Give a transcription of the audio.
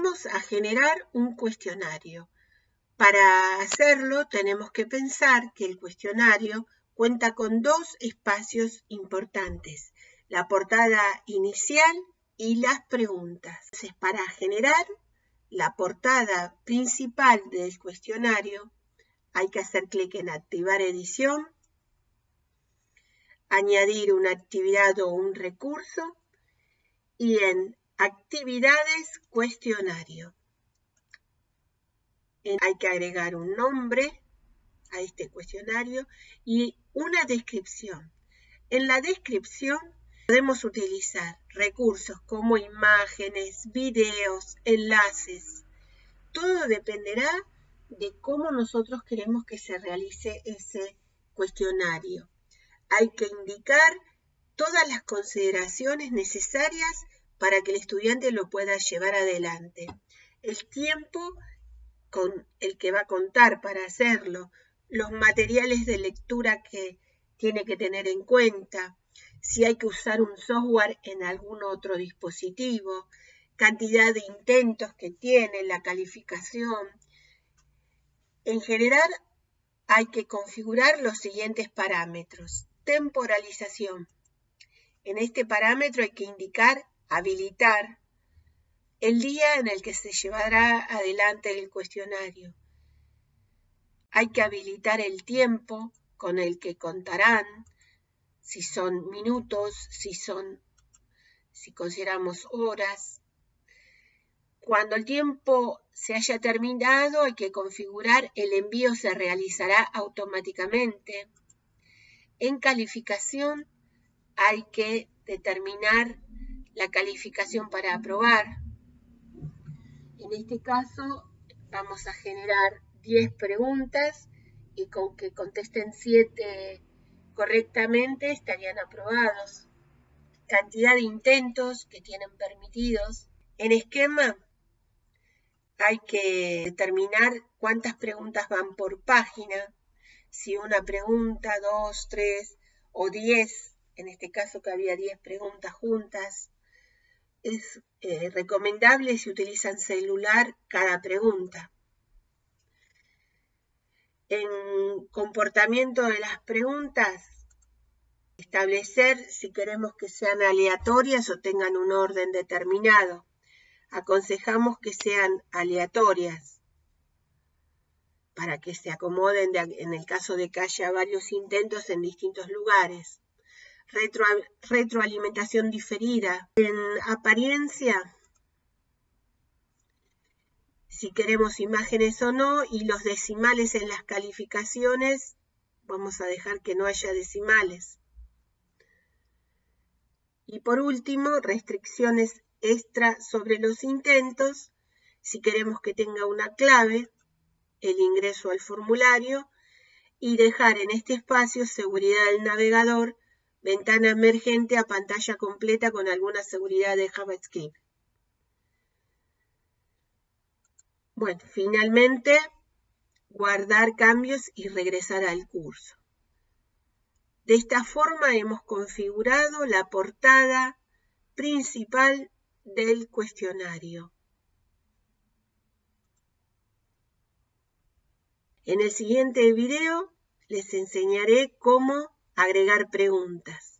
Vamos a generar un cuestionario. Para hacerlo tenemos que pensar que el cuestionario cuenta con dos espacios importantes, la portada inicial y las preguntas. Entonces, para generar la portada principal del cuestionario, hay que hacer clic en activar edición, añadir una actividad o un recurso y en actividades cuestionario. Hay que agregar un nombre a este cuestionario y una descripción. En la descripción podemos utilizar recursos como imágenes, videos, enlaces. Todo dependerá de cómo nosotros queremos que se realice ese cuestionario. Hay que indicar todas las consideraciones necesarias para que el estudiante lo pueda llevar adelante. El tiempo con el que va a contar para hacerlo, los materiales de lectura que tiene que tener en cuenta, si hay que usar un software en algún otro dispositivo, cantidad de intentos que tiene, la calificación. En general, hay que configurar los siguientes parámetros. Temporalización. En este parámetro hay que indicar, habilitar, el día en el que se llevará adelante el cuestionario. Hay que habilitar el tiempo con el que contarán, si son minutos, si son, si consideramos horas. Cuando el tiempo se haya terminado, hay que configurar el envío se realizará automáticamente. En calificación hay que determinar la calificación para aprobar. En este caso vamos a generar 10 preguntas y con que contesten 7 correctamente estarían aprobados. Cantidad de intentos que tienen permitidos. En esquema hay que determinar cuántas preguntas van por página, si una pregunta, dos, tres o diez, en este caso que había diez preguntas juntas, es eh, recomendable si utilizan celular cada pregunta en comportamiento de las preguntas, establecer si queremos que sean aleatorias o tengan un orden determinado. Aconsejamos que sean aleatorias para que se acomoden en el caso de que haya varios intentos en distintos lugares. Retroalimentación diferida. En apariencia, si queremos imágenes o no, y los decimales en las calificaciones, vamos a dejar que no haya decimales. Y por último, restricciones extra sobre los intentos, si queremos que tenga una clave, el ingreso al formulario, y dejar en este espacio seguridad del navegador, ventana emergente a pantalla completa con alguna seguridad de JavaScript. Bueno, finalmente, guardar cambios y regresar al curso. De esta forma hemos configurado la portada principal del cuestionario. En el siguiente video les enseñaré cómo agregar preguntas.